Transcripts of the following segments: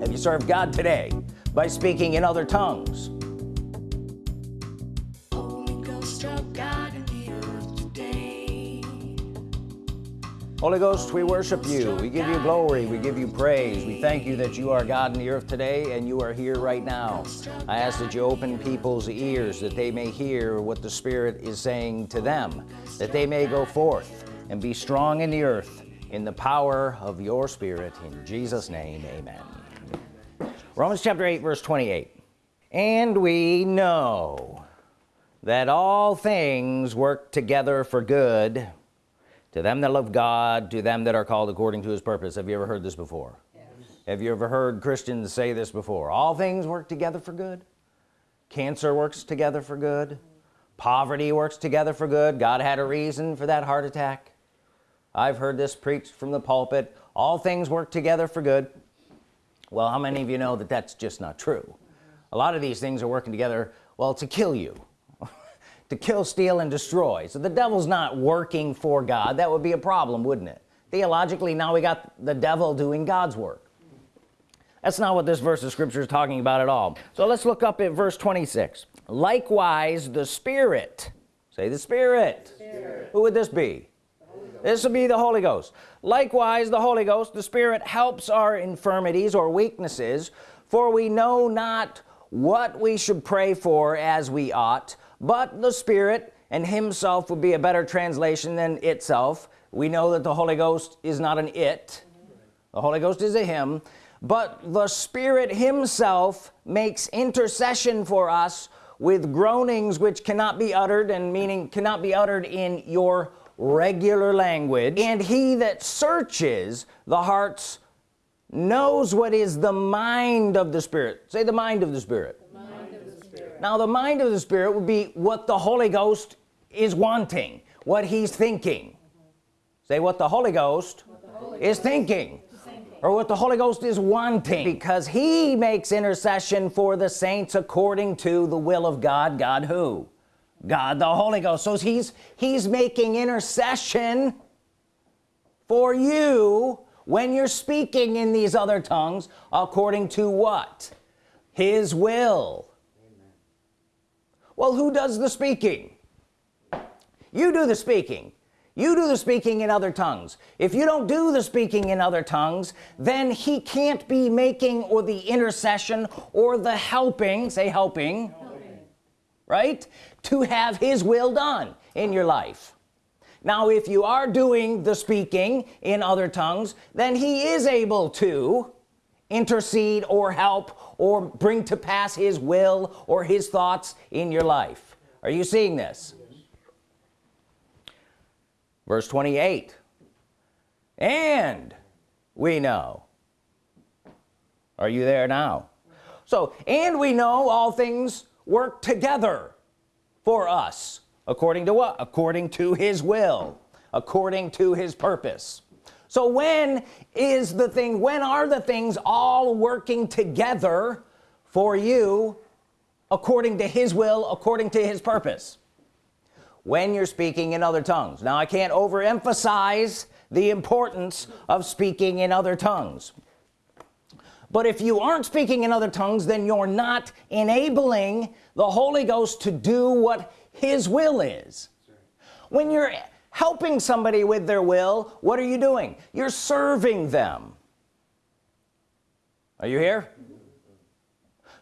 have you served God today by speaking in other tongues? Holy Ghost we worship you. We give you glory. we give you praise. We thank you that you are God in the earth today and you are here right now. I ask that you open people's ears that they may hear what the Spirit is saying to them that they may go forth and be strong in the earth in the power of your Spirit. In Jesus name amen Romans chapter 8 verse 28 and we know that all things work together for good to them that love God to them that are called according to his purpose. Have you ever heard this before? Yes. have you ever heard Christians say this before? All things work together for good. Cancer works together for good. Poverty works together for good. God had a reason for that heart attack. I've heard this preached from the pulpit. All things work together for good well how many of you know that that's just not true? A lot of these things are working together well to kill you. To kill steal and destroy. So the devil's not working for God. That would be a problem wouldn't it? Theologically now we got the devil doing God's work. That's not what this verse of scripture is talking about at all. So let's look up at verse 26 likewise the Spirit. Say the Spirit, Spirit. who would this be this will be the Holy Ghost. Likewise the Holy Ghost the Spirit helps our infirmities or weaknesses for we know not what we should pray for as we ought but the Spirit and himself would be a better translation than itself. We know that the Holy Ghost is not an it. The Holy Ghost is a him. But the Spirit himself makes intercession for us with groanings which cannot be uttered and meaning cannot be uttered in your regular language and he that searches the hearts knows what is the mind of the Spirit. Say the mind of the Spirit. Now the mind of the Spirit would be what the Holy Ghost is wanting what he's thinking. Mm -hmm. say what the Holy Ghost the Holy is Ghost thinking. or what the Holy Ghost is wanting because he makes intercession for the saints according to the will of God. God who God the Holy Ghost. So he's he's making intercession for you when you're speaking in these other tongues according to what? His will. Well who does the speaking? You do the speaking. You do the speaking in other tongues. If you don't do the speaking in other tongues then he can't be making or the intercession or the helping say helping, helping. right to have his will done in your life. Now if you are doing the speaking in other tongues then he is able to intercede or help or bring to pass his will or his thoughts in your life. Are you seeing this? Verse 28 and we know. Are you there now? So and we know all things work together for us according to what? According to his will according to his purpose. So when is the thing when are the things all working together for you according to his will according to his purpose? When you're speaking in other tongues. Now I can't overemphasize the importance of speaking in other tongues but if you aren't speaking in other tongues then you're not enabling the Holy Ghost to do what his will is. When you're helping somebody with their will what are you doing? You're serving them. Are you here?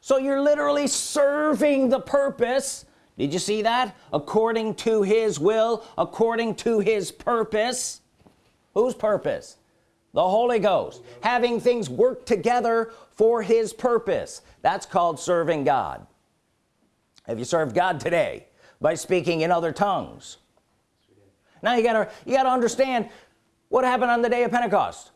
So you're literally serving the purpose. Did you see that? According to his will according to his purpose. Whose purpose the Holy Ghost having things work together for his purpose. That's called serving God. Have you served God today by speaking in other tongues? Now you gotta you gotta understand what happened on the day of Pentecost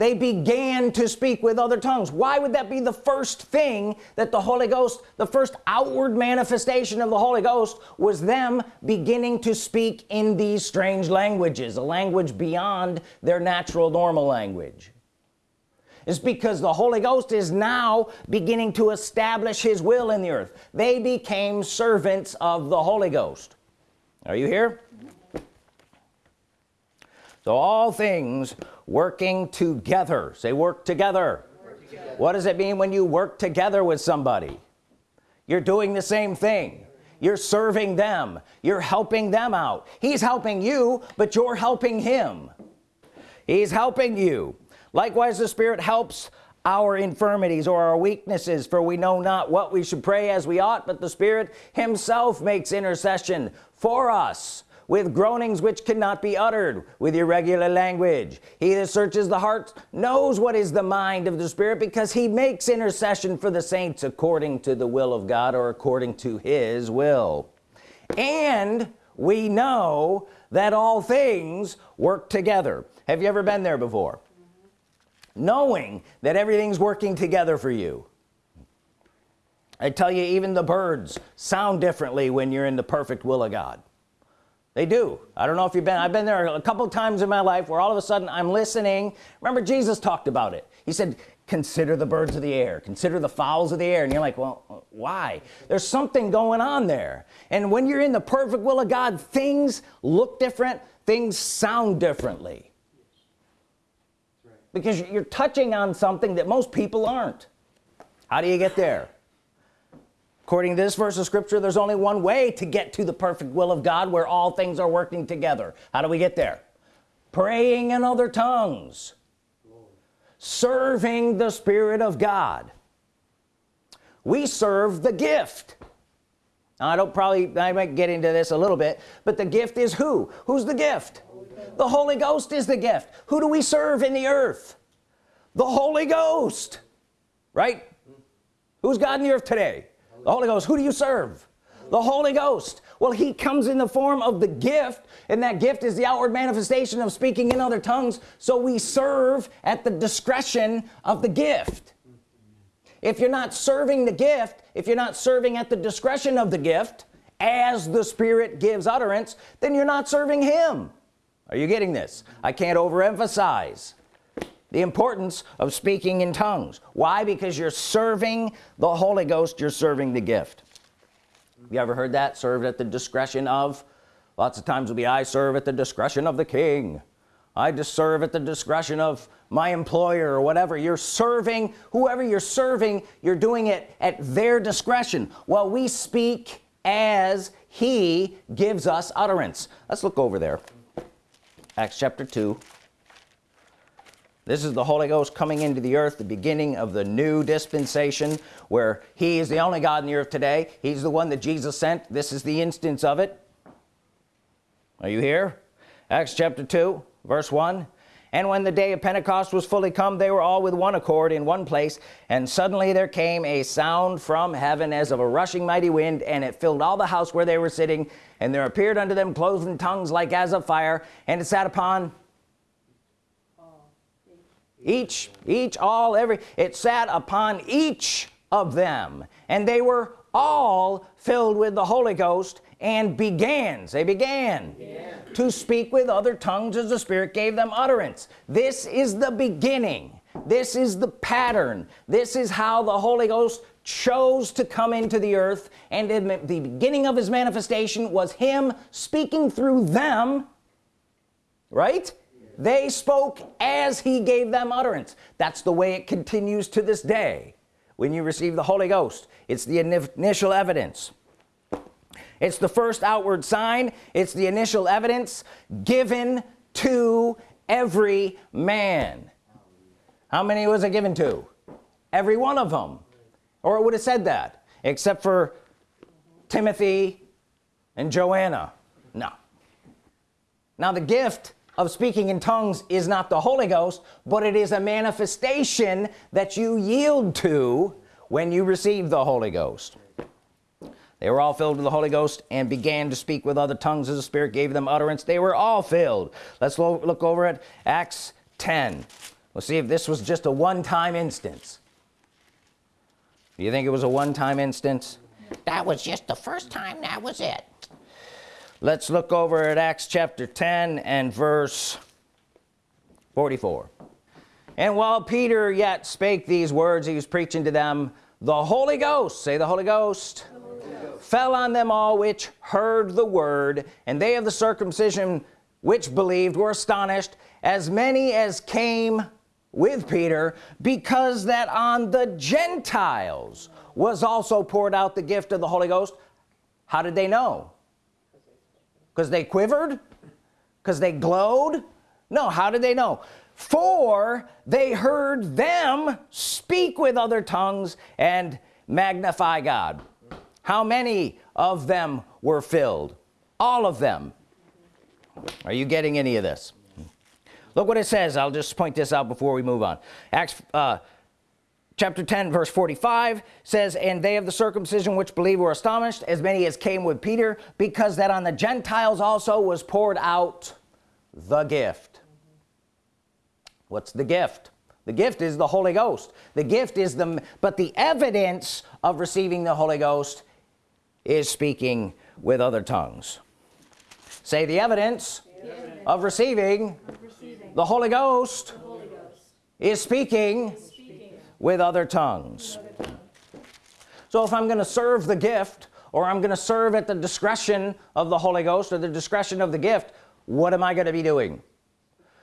they began to speak with other tongues. Why would that be the first thing that the Holy Ghost the first outward manifestation of the Holy Ghost was them beginning to speak in these strange languages a language beyond their natural normal language? Is because the Holy Ghost is now beginning to establish his will in the earth. They became servants of the Holy Ghost. Are you here? So all things working together. Say work together, work what does it mean when you work together with somebody? You're doing the same thing. You're serving them. You're helping them out. He's helping you but you're helping him. He's helping you. Likewise the Spirit helps our infirmities or our weaknesses for we know not what we should pray as we ought but the Spirit himself makes intercession for us with groanings which cannot be uttered with irregular language. He that searches the heart knows what is the mind of the Spirit because he makes intercession for the saints according to the will of God or according to his will. And we know that all things work together. Have you ever been there before? Knowing that everything's working together for you. I tell you even the birds sound differently when you're in the perfect will of God they do. I don't know if you've been I've been there a couple times in my life where all of a sudden I'm listening. Remember Jesus talked about it. He said consider the birds of the air consider the fowls of the air. And you're like well why? There's something going on there. And when you're in the perfect will of God things look different things sound differently. Because you're touching on something that most people aren't. How do you get there according to this verse of scripture there's only one way to get to the perfect will of God where all things are working together. How do we get there? Praying in other tongues. Serving the Spirit of God. We serve the gift. Now, I don't probably I might get into this a little bit but the gift is who? Who's the gift? The Holy Ghost is the gift. Who do we serve in the earth? The Holy Ghost right? Who's God in the earth today the Holy Ghost who do you serve? The Holy Ghost. Well he comes in the form of the gift and that gift is the outward manifestation of speaking in other tongues. So we serve at the discretion of the gift. If you're not serving the gift if you're not serving at the discretion of the gift as the Spirit gives utterance then you're not serving him. Are you getting this? I can't overemphasize the importance of speaking in tongues. Why? Because you're serving the Holy Ghost you're serving the gift. You ever heard that? Served at the discretion of? Lots of times will be I serve at the discretion of the King. I just serve at the discretion of my employer or whatever. You're serving whoever you're serving you're doing it at their discretion. Well we speak as he gives us utterance. Let's look over there. Acts chapter 2 this is the Holy Ghost coming into the earth the beginning of the new dispensation where he is the only God in the earth today. He's the one that Jesus sent. This is the instance of it. Are you here? Acts chapter 2 verse 1 and when the day of Pentecost was fully come they were all with one accord in one place and suddenly there came a sound from heaven as of a rushing mighty wind and it filled all the house where they were sitting and there appeared unto them cloven tongues like as of fire and it sat upon each each all every it sat upon each of them. And they were all filled with the Holy Ghost and began they began. to speak with other tongues as the Spirit gave them utterance. This is the beginning. This is the pattern. This is how the Holy Ghost chose to come into the earth. And in the beginning of his manifestation was him speaking through them. Right they spoke as he gave them utterance. That's the way it continues to this day. When you receive the Holy Ghost it's the initial evidence. It's the first outward sign. It's the initial evidence given to every man. How many was it given to? Every one of them. Or it would have said that? Except for Timothy and Joanna. No. Now the gift of speaking in tongues is not the Holy Ghost but it is a manifestation that you yield to when you receive the Holy Ghost. They were all filled with the Holy Ghost and began to speak with other tongues as the Spirit gave them utterance. They were all filled. Let's look over at Acts 10 we'll see if this was just a one-time instance. Do you think it was a one-time instance? That was just the first time that was it let's look over at Acts chapter 10 and verse 44 and while Peter yet spake these words he was preaching to them the Holy Ghost say the Holy Ghost, the Holy Ghost. fell on them all which heard the word and they of the circumcision which believed were astonished as many as came with Peter because that on the Gentiles was also poured out the gift of the Holy Ghost how did they know because they quivered? Because they glowed? No how did they know? For they heard them speak with other tongues and magnify God. How many of them were filled? All of them. Are you getting any of this? Look what it says. I'll just point this out before we move on. Acts uh, chapter 10 verse 45 says and they of the circumcision which believe were astonished as many as came with Peter because that on the Gentiles also was poured out the gift what's the gift the gift is the Holy Ghost the gift is the but the evidence of receiving the Holy Ghost is speaking with other tongues say the evidence, the evidence. Of, receiving of receiving the Holy Ghost, the Holy Ghost. Is, speaking is speaking with other tongues, so if I'm gonna serve the gift or I'm gonna serve at the discretion of the Holy Ghost or the discretion of the gift what am I gonna be doing?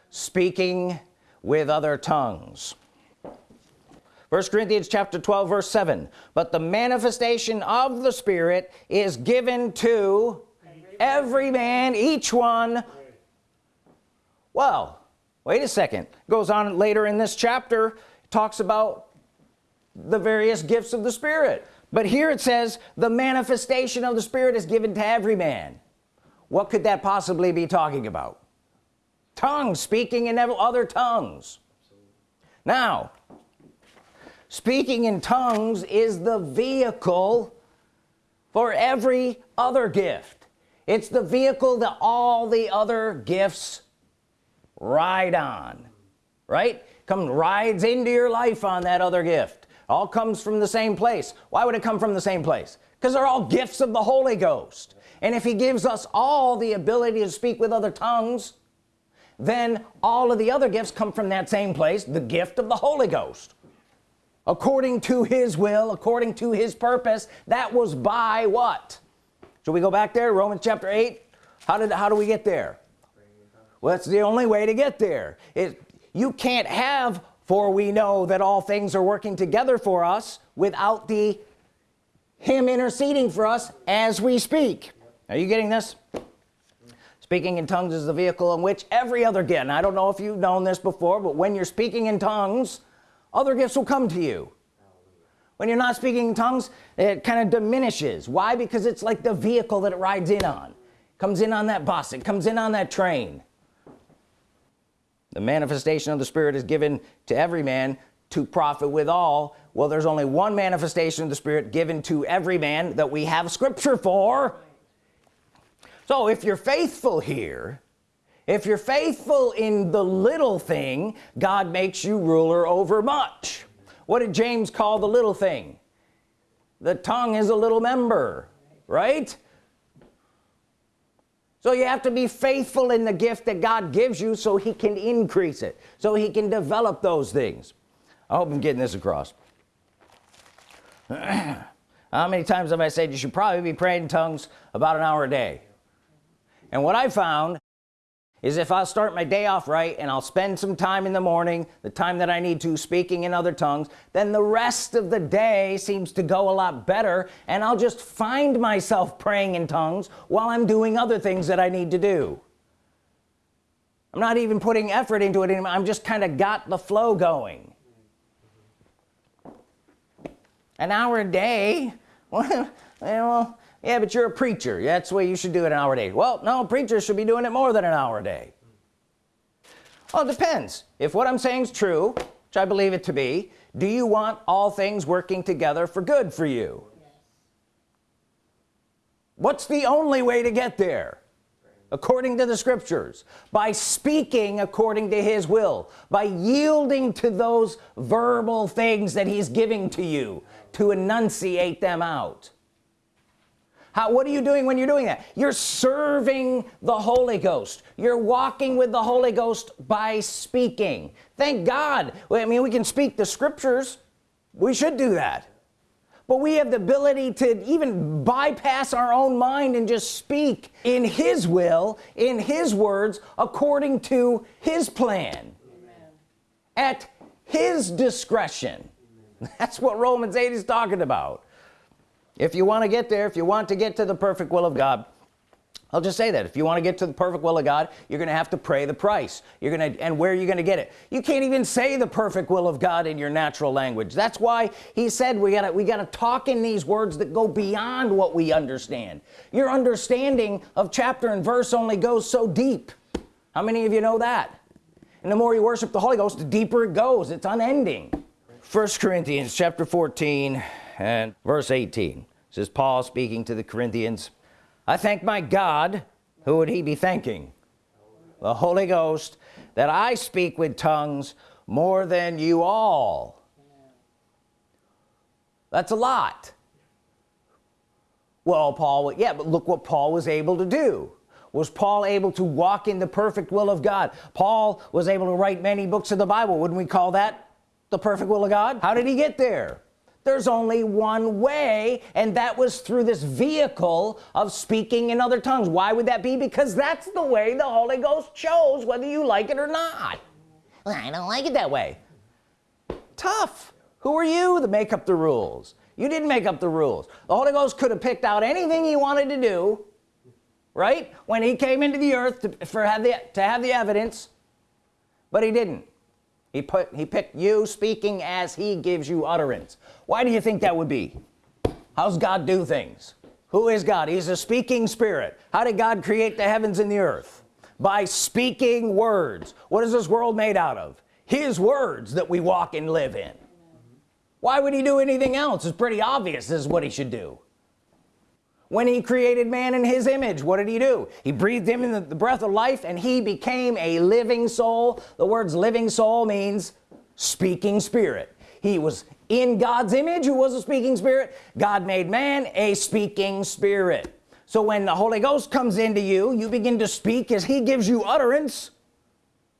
Speaking with other tongues. First Corinthians chapter 12 verse 7 but the manifestation of the Spirit is given to every man each one. Well wait a second. Goes on later in this chapter talks about the various gifts of the Spirit. But here it says the manifestation of the Spirit is given to every man. What could that possibly be talking about? Tongues speaking in other tongues. Now speaking in tongues is the vehicle for every other gift. It's the vehicle that all the other gifts ride on right? Come rides into your life on that other gift all comes from the same place. Why would it come from the same place? Because they're all gifts of the Holy Ghost. And if he gives us all the ability to speak with other tongues then all of the other gifts come from that same place the gift of the Holy Ghost. According to his will according to his purpose that was by what? Should we go back there? Romans chapter 8 how did how do we get there? Well that's the only way to get there. It you can't have for we know that all things are working together for us without the him interceding for us as we speak. Are you getting this? Speaking in tongues is the vehicle in which every other gift I don't know if you've known this before but when you're speaking in tongues other gifts will come to you. When you're not speaking in tongues it kind of diminishes. Why? Because it's like the vehicle that it rides in on. Comes in on that bus it comes in on that train the manifestation of the Spirit is given to every man to profit with all. Well there's only one manifestation of the Spirit given to every man that we have scripture for. So if you're faithful here if you're faithful in the little thing God makes you ruler over much. What did James call the little thing? The tongue is a little member right so you have to be faithful in the gift that God gives you so he can increase it so he can develop those things. I hope I'm getting this across. How many times have I said you should probably be praying in tongues about an hour a day? And what I found is if I start my day off right and I'll spend some time in the morning the time that I need to speaking in other tongues then the rest of the day seems to go a lot better and I'll just find myself praying in tongues while I'm doing other things that I need to do. I'm not even putting effort into it anymore. I'm just kind of got the flow going. An hour a day? Well yeah but you're a preacher. That's the way you should do it an hour a day. Well no preachers should be doing it more than an hour a day. Well it depends. If what I'm saying is true which I believe it to be do you want all things working together for good for you? Yes. what's the only way to get there? According to the scriptures. By speaking according to his will. By yielding to those verbal things that he's giving to you to enunciate them out how what are you doing when you're doing that? You're serving the Holy Ghost. You're walking with the Holy Ghost by speaking. Thank God. I mean we can speak the scriptures. We should do that. But we have the ability to even bypass our own mind and just speak in his will in his words according to his plan. Amen. at his discretion. That's what Romans 8 is talking about if you want to get there if you want to get to the perfect will of God I'll just say that. If you want to get to the perfect will of God you're gonna have to pray the price. You're gonna and where are you gonna get it? You can't even say the perfect will of God in your natural language. That's why he said we gotta we gotta talk in these words that go beyond what we understand. Your understanding of chapter and verse only goes so deep. How many of you know that? And the more you worship the Holy Ghost the deeper it goes. It's unending. First Corinthians chapter 14 and verse 18 this is Paul speaking to the Corinthians. I thank my God who would he be thanking? The Holy Ghost that I speak with tongues more than you all. That's a lot. Well Paul yeah but look what Paul was able to do. Was Paul able to walk in the perfect will of God? Paul was able to write many books of the Bible. Wouldn't we call that the perfect will of God? How did he get there there's only one way and that was through this vehicle of speaking in other tongues. Why would that be? Because that's the way the Holy Ghost chose whether you like it or not. Well, I don't like it that way. Tough. Who are you to make up the rules? You didn't make up the rules. The Holy Ghost could have picked out anything he wanted to do right? When he came into the earth to, for have the to have the evidence but he didn't he put he picked you speaking as he gives you utterance. Why do you think that would be? How's God do things? Who is God? He's a speaking spirit. How did God create the heavens and the earth? By speaking words. What is this world made out of? His words that we walk and live in. Why would he do anything else? It's pretty obvious this is what he should do when he created man in his image what did he do? He breathed him in the, the breath of life and he became a living soul. The words living soul means speaking spirit. He was in God's image who was a speaking spirit. God made man a speaking spirit. So when the Holy Ghost comes into you you begin to speak as he gives you utterance.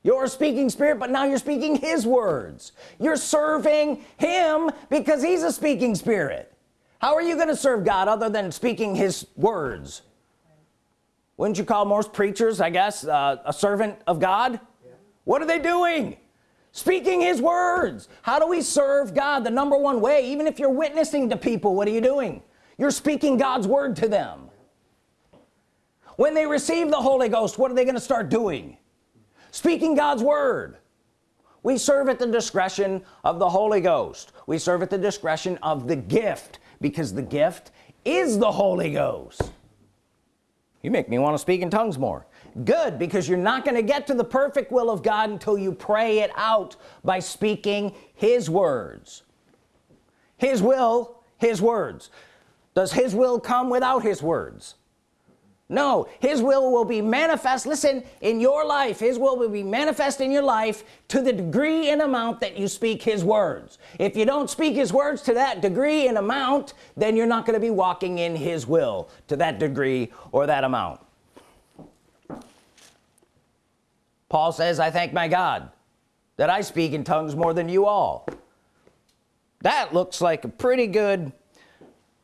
You're a speaking spirit but now you're speaking his words. You're serving him because he's a speaking spirit how are you going to serve God other than speaking his words? Wouldn't you call most preachers I guess uh, a servant of God? Yeah. what are they doing? Speaking his words. How do we serve God? The number one way even if you're witnessing to people what are you doing? You're speaking God's word to them. When they receive the Holy Ghost what are they going to start doing? Speaking God's Word. We serve at the discretion of the Holy Ghost. We serve at the discretion of the gift because the gift is the Holy Ghost. You make me want to speak in tongues more. Good because you're not going to get to the perfect will of God until you pray it out by speaking his words. His will his words. Does his will come without his words no his will will be manifest listen in your life. His will will be manifest in your life to the degree and amount that you speak his words. If you don't speak his words to that degree and amount then you're not going to be walking in his will to that degree or that amount. Paul says I thank my God that I speak in tongues more than you all. That looks like a pretty good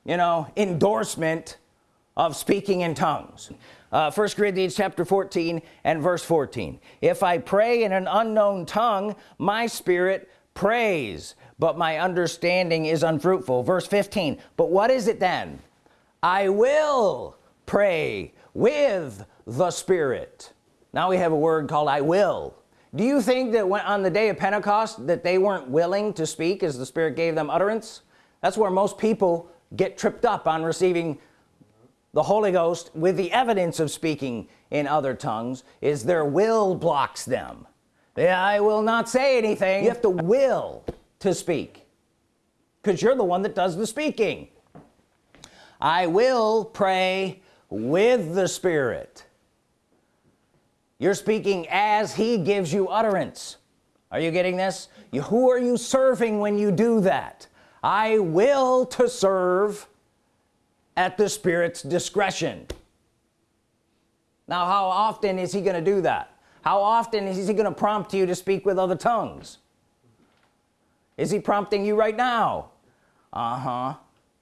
you know endorsement of speaking in tongues. Uh, 1 Corinthians chapter 14 and verse 14 if I pray in an unknown tongue my spirit prays but my understanding is unfruitful. Verse 15 but what is it then? I will pray with the Spirit. Now we have a word called I will. Do you think that when on the day of Pentecost that they weren't willing to speak as the Spirit gave them utterance? That's where most people get tripped up on receiving the Holy Ghost with the evidence of speaking in other tongues is their will blocks them. Yeah, I will not say anything. You have to will to speak because you're the one that does the speaking. I will pray with the Spirit. You're speaking as he gives you utterance. Are you getting this? You, who are you serving when you do that? I will to serve at the Spirit's discretion. Now how often is he gonna do that? How often is he gonna prompt you to speak with other tongues? Is he prompting you right now? Uh-huh.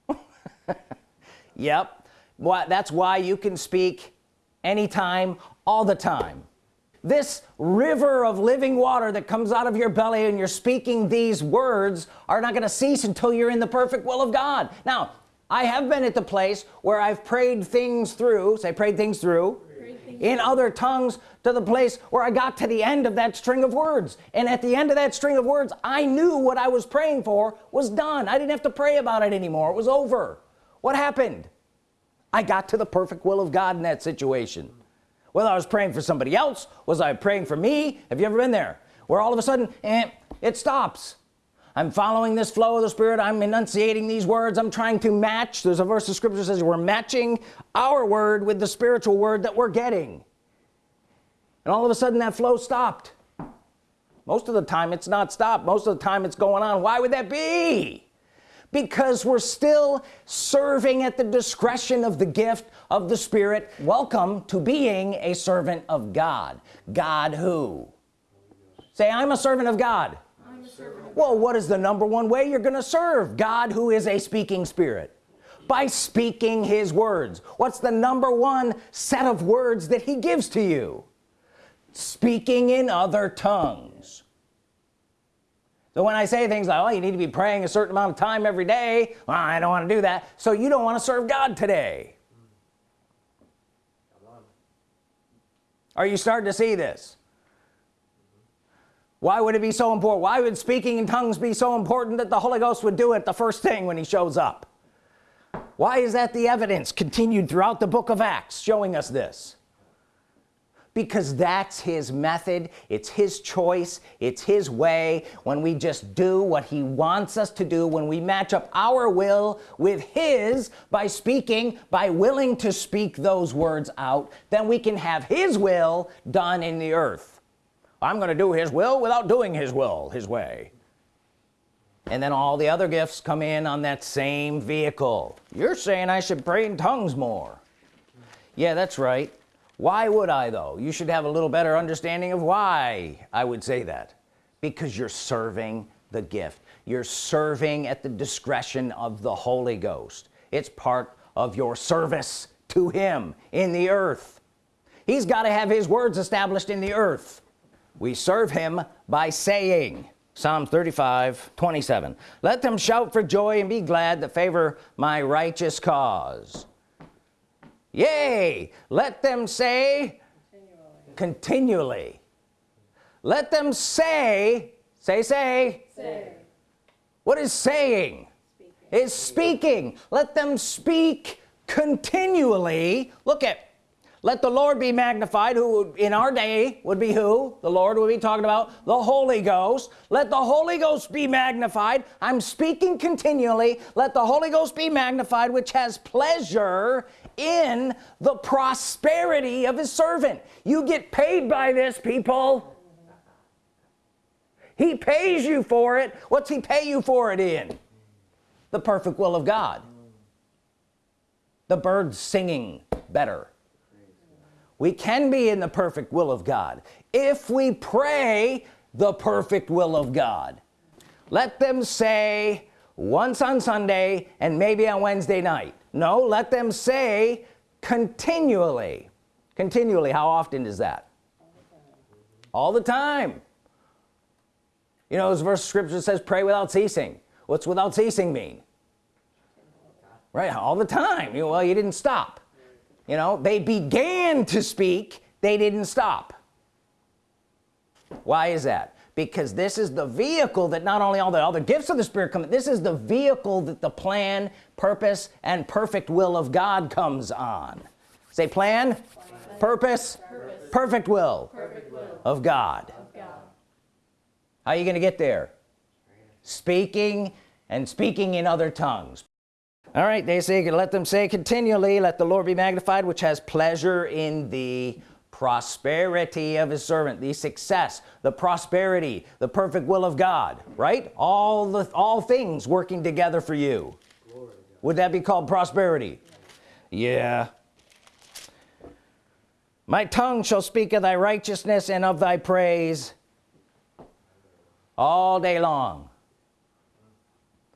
Yep. Well, that's why you can speak anytime all the time. This river of living water that comes out of your belly and you're speaking these words are not gonna cease until you're in the perfect will of God. Now I have been at the place where I've prayed things through say prayed things through in other tongues to the place where I got to the end of that string of words. And at the end of that string of words I knew what I was praying for was done. I didn't have to pray about it anymore. It was over. What happened? I got to the perfect will of God in that situation. Whether I was praying for somebody else was I praying for me? Have you ever been there? Where all of a sudden eh, it stops I'm following this flow of the Spirit. I'm enunciating these words. I'm trying to match. There's a verse of scripture says we're matching our word with the spiritual word that we're getting. And all of a sudden that flow stopped. Most of the time it's not stopped. Most of the time it's going on. Why would that be? Because we're still serving at the discretion of the gift of the Spirit. Welcome to being a servant of God. God who? Say I'm a servant of God well what is the number one way you're gonna serve God who is a speaking spirit? By speaking his words. What's the number one set of words that he gives to you? Speaking in other tongues. So when I say things like oh you need to be praying a certain amount of time every day well, I don't want to do that so you don't want to serve God today. Are you starting to see this why would it be so important why would speaking in tongues be so important that the Holy Ghost would do it the first thing when he shows up? Why is that the evidence continued throughout the book of Acts showing us this? Because that's his method it's his choice it's his way when we just do what he wants us to do when we match up our will with his by speaking by willing to speak those words out then we can have his will done in the earth I'm gonna do his will without doing his will his way. And then all the other gifts come in on that same vehicle. You're saying I should pray in tongues more. Yeah that's right. Why would I though? You should have a little better understanding of why I would say that. Because you're serving the gift. You're serving at the discretion of the Holy Ghost. It's part of your service to him in the earth. He's got to have his words established in the earth we serve him by saying Psalm 35 27 let them shout for joy and be glad that favor my righteous cause yea let them say continually, continually. let them say say say, say. what is saying speaking. is speaking let them speak continually look at let the Lord be magnified who in our day would be who? The Lord would be talking about the Holy Ghost. Let the Holy Ghost be magnified. I'm speaking continually. Let the Holy Ghost be magnified which has pleasure in the prosperity of his servant. You get paid by this people. He pays you for it. What's he pay you for it in? The perfect will of God. The birds singing better we can be in the perfect will of God if we pray the perfect will of God. Let them say once on Sunday and maybe on Wednesday night. No let them say continually. Continually how often is that? All the time. You know this verse of scripture says pray without ceasing. What's without ceasing mean? Right all the time. You know, well you didn't stop you know they began to speak they didn't stop why is that because this is the vehicle that not only all the other gifts of the Spirit come this is the vehicle that the plan purpose and perfect will of God comes on say plan, plan. Purpose, purpose, perfect will, perfect will of, God. of God how are you gonna get there speaking and speaking in other tongues all right they say let them say continually let the Lord be magnified which has pleasure in the prosperity of his servant. The success the prosperity the perfect will of God right? All the all things working together for you. Would that be called prosperity? Yeah. My tongue shall speak of thy righteousness and of thy praise all day long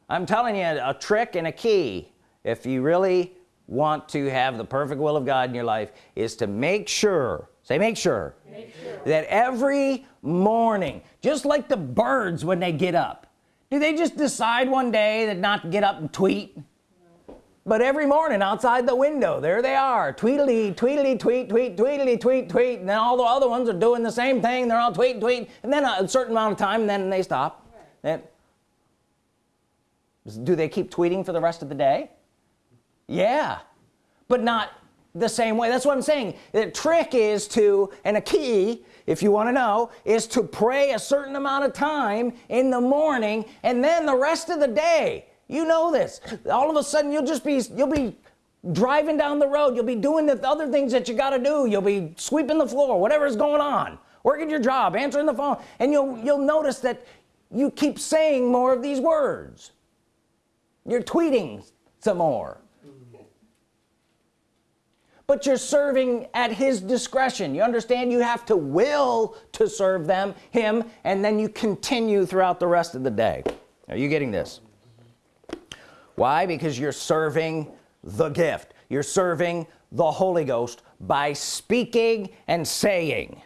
I'm telling you a trick and a key if you really want to have the perfect will of God in your life is to make sure say make sure, make sure. that every morning just like the birds when they get up do they just decide one day that not to get up and tweet? But every morning outside the window there they are tweedly tweedly tweet tweet tweedly tweet tweet and then all the other ones are doing the same thing they're all tweet tweet and then a certain amount of time and then they stop. Right. Do they keep tweeting for the rest of the day? Yeah. But not the same way. That's what I'm saying. The trick is to and a key if you want to know is to pray a certain amount of time in the morning and then the rest of the day. You know this. All of a sudden you'll just be you'll be driving down the road. You'll be doing the other things that you got to do. You'll be sweeping the floor whatever's going on working your job answering the phone. And you'll you'll notice that you keep saying more of these words you're tweeting some more. But you're serving at his discretion. You understand? You have to will to serve them him and then you continue throughout the rest of the day. Are you getting this? Why? Because you're serving the gift. You're serving the Holy Ghost by speaking and saying.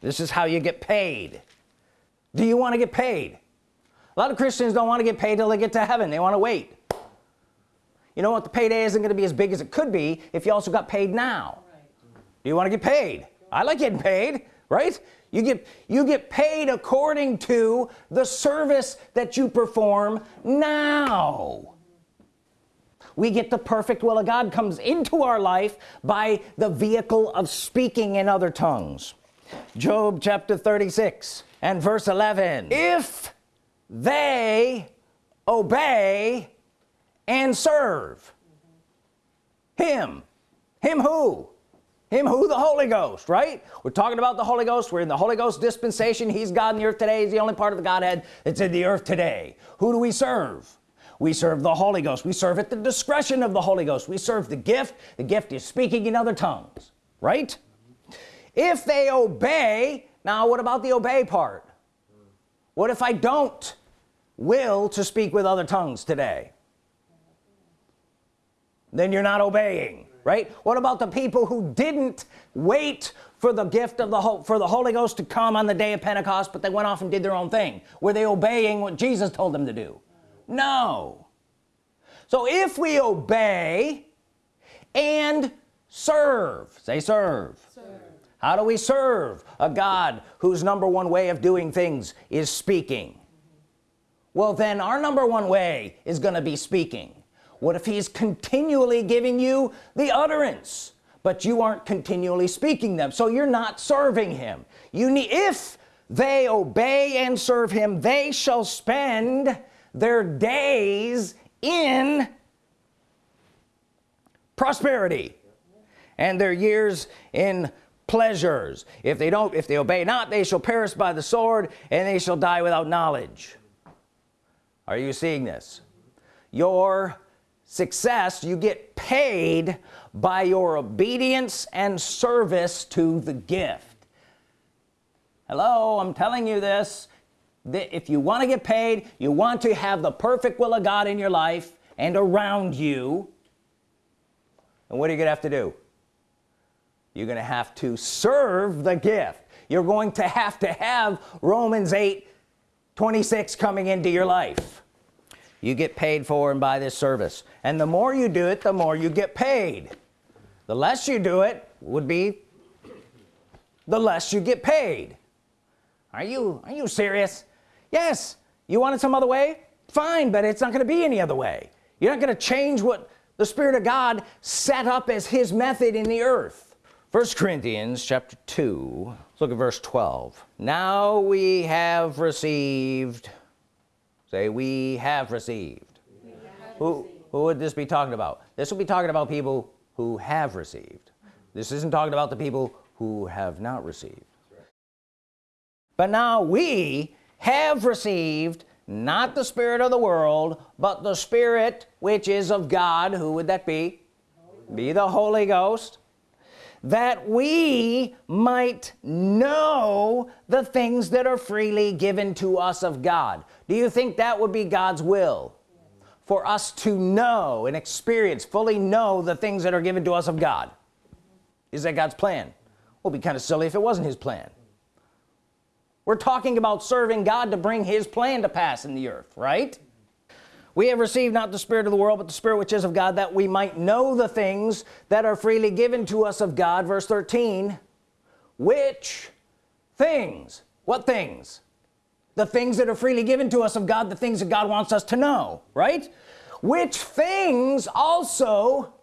This is how you get paid. Do you want to get paid a lot of Christians don't want to get paid till they get to heaven. They want to wait. You know what? The payday isn't going to be as big as it could be if you also got paid now. Do you want to get paid? I like getting paid right? You get you get paid according to the service that you perform now. We get the perfect will of God comes into our life by the vehicle of speaking in other tongues. Job chapter 36 and verse 11 if they obey and serve. Him. Him who? Him who? The Holy Ghost right? We're talking about the Holy Ghost. We're in the Holy Ghost dispensation. He's God in the earth today. He's the only part of the Godhead that's in the earth today. Who do we serve? We serve the Holy Ghost. We serve at the discretion of the Holy Ghost. We serve the gift. The gift is speaking in other tongues right? If they obey now what about the obey part what if I don't will to speak with other tongues today? Then you're not obeying right? What about the people who didn't wait for the gift of the hope for the Holy Ghost to come on the day of Pentecost but they went off and did their own thing? Were they obeying what Jesus told them to do? No. So if we obey and serve say serve, serve. How do we serve a God whose number one way of doing things is speaking? Well then our number one way is gonna be speaking. What if he's continually giving you the utterance but you aren't continually speaking them so you're not serving him? You need if they obey and serve him they shall spend their days in prosperity and their years in pleasures. If they don't if they obey not they shall perish by the sword and they shall die without knowledge. Are you seeing this? Your success you get paid by your obedience and service to the gift. Hello I'm telling you this that if you want to get paid you want to have the perfect will of God in your life and around you and what are you gonna have to do you're gonna have to serve the gift. You're going to have to have Romans 8 26 coming into your life. You get paid for and by this service. And the more you do it the more you get paid. The less you do it would be the less you get paid. Are you are you serious? Yes. You want it some other way? Fine but it's not going to be any other way. You're not going to change what the Spirit of God set up as his method in the earth first Corinthians chapter 2 let's look at verse 12 now we have received. Say we have received, we have who received. who would this be talking about? This will be talking about people who have received. This isn't talking about the people who have not received. But now we have received not the spirit of the world but the spirit which is of God. Who would that be? Be the Holy Ghost that we might know the things that are freely given to us of God. Do you think that would be God's will? For us to know and experience fully know the things that are given to us of God. Is that God's plan? Well be kind of silly if it wasn't his plan. We're talking about serving God to bring his plan to pass in the earth right we have received not the spirit of the world but the spirit which is of God that we might know the things that are freely given to us of God. Verse 13 which things? What things? The things that are freely given to us of God the things that God wants us to know right? Which things also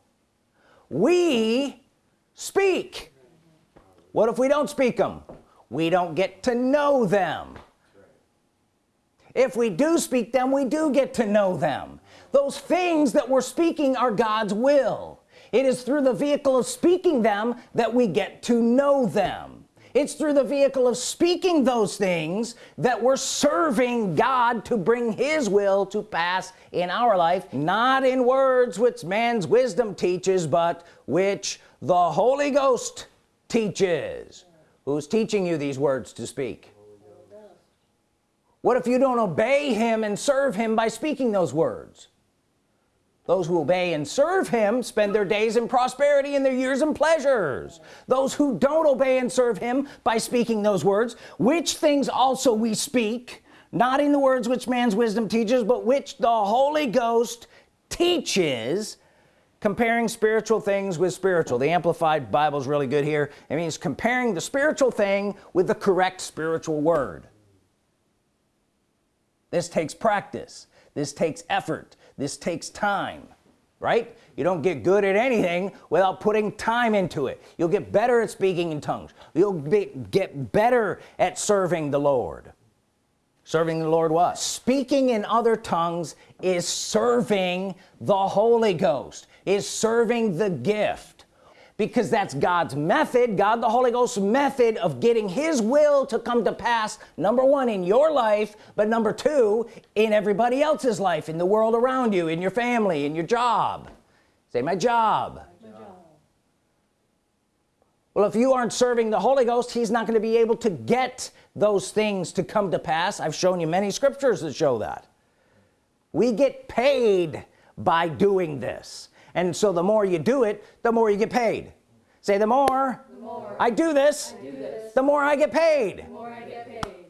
we speak. What if we don't speak them we don't get to know them if we do speak them we do get to know them. Those things that we're speaking are God's will. It is through the vehicle of speaking them that we get to know them. It's through the vehicle of speaking those things that we're serving God to bring his will to pass in our life not in words which man's wisdom teaches but which the Holy Ghost teaches. Who's teaching you these words to speak what if you don't obey him and serve him by speaking those words? Those who obey and serve him spend their days in prosperity and their years in pleasures. Those who don't obey and serve him by speaking those words which things also we speak not in the words which man's wisdom teaches but which the Holy Ghost teaches comparing spiritual things with spiritual. The Amplified Bible is really good here. It means comparing the spiritual thing with the correct spiritual word this takes practice. This takes effort. This takes time right? You don't get good at anything without putting time into it. You'll get better at speaking in tongues. You'll be, get better at serving the Lord. Serving the Lord what? Speaking in other tongues is serving the Holy Ghost is serving the gift because that's God's method God the Holy Ghost's method of getting his will to come to pass number one in your life but number two in everybody else's life in the world around you in your family in your job. Say my job, my job. well if you aren't serving the Holy Ghost he's not going to be able to get those things to come to pass. I've shown you many scriptures that show that. We get paid by doing this and so the more you do it the more you get paid. Say the more, the more I, do this, I do this the more I get paid, I get paid.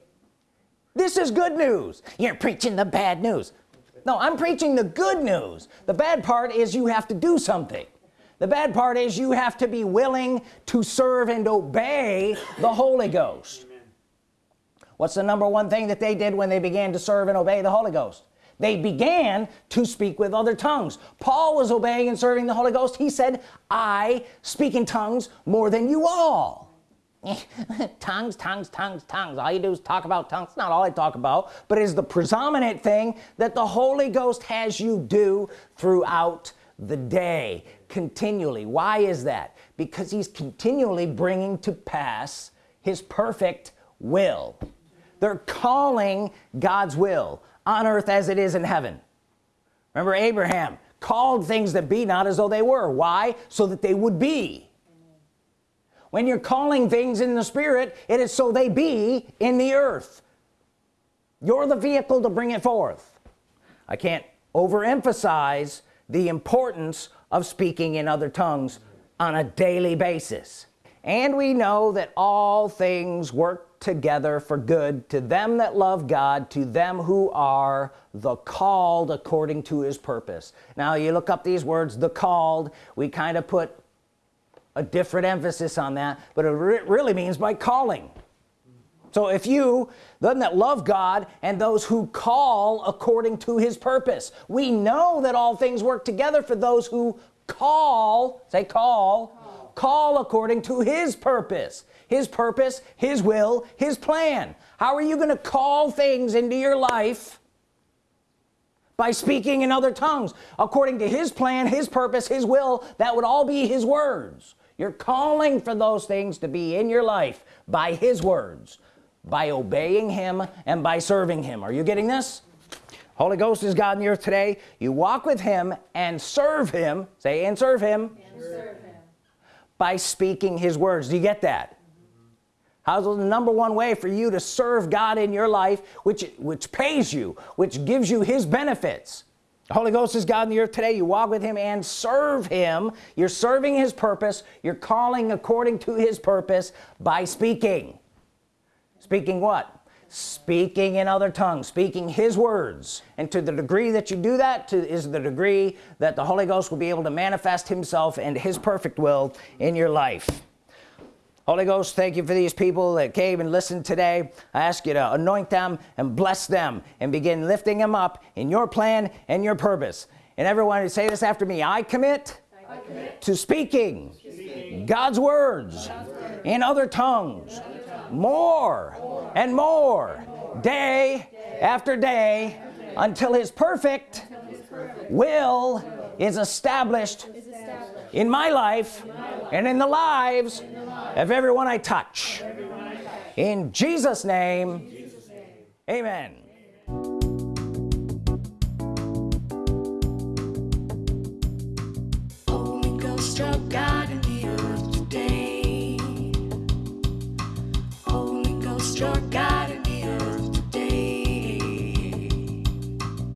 this is good news. You're preaching the bad news. No I'm preaching the good news. The bad part is you have to do something. The bad part is you have to be willing to serve and obey the Holy Ghost. What's the number one thing that they did when they began to serve and obey the Holy Ghost they began to speak with other tongues. Paul was obeying and serving the Holy Ghost. He said I speak in tongues more than you all. Tongues tongues tongues tongues. All you do is talk about tongues. Not all I talk about but is the predominant thing that the Holy Ghost has you do throughout the day continually. Why is that? Because he's continually bringing to pass his perfect will. They're calling God's will on earth as it is in heaven. Remember Abraham called things that be not as though they were. Why? So that they would be. When you're calling things in the spirit it is so they be in the earth. You're the vehicle to bring it forth. I can't overemphasize the importance of speaking in other tongues on a daily basis. And we know that all things work together for good to them that love God to them who are the called according to his purpose. Now you look up these words the called we kind of put a different emphasis on that but it re really means by calling. So if you them that love God and those who call according to his purpose we know that all things work together for those who call say call call, call according to his purpose his purpose his will his plan. How are you going to call things into your life by speaking in other tongues? According to his plan his purpose his will that would all be his words. You're calling for those things to be in your life by his words by obeying him and by serving him. Are you getting this? Holy Ghost is God in the earth today. You walk with him and serve him say and serve him, and serve him. by speaking his words. Do you get that how's the number one way for you to serve God in your life which which pays you which gives you his benefits? The Holy Ghost is God in the earth today. You walk with him and serve him. You're serving his purpose. You're calling according to his purpose by speaking. Speaking what? Speaking in other tongues speaking his words. And to the degree that you do that to is the degree that the Holy Ghost will be able to manifest himself and his perfect will in your life Holy Ghost thank you for these people that came and listened today I ask you to anoint them and bless them and begin lifting them up in your plan and your purpose and everyone say this after me I commit, I commit to speaking, speaking God's, words God's words in other tongues, in other tongues. More, more, and more, more. Day, day, after day, until his perfect, until his perfect will, will is established, is established in my life, and in the lives of everyone I touch. In Jesus name, amen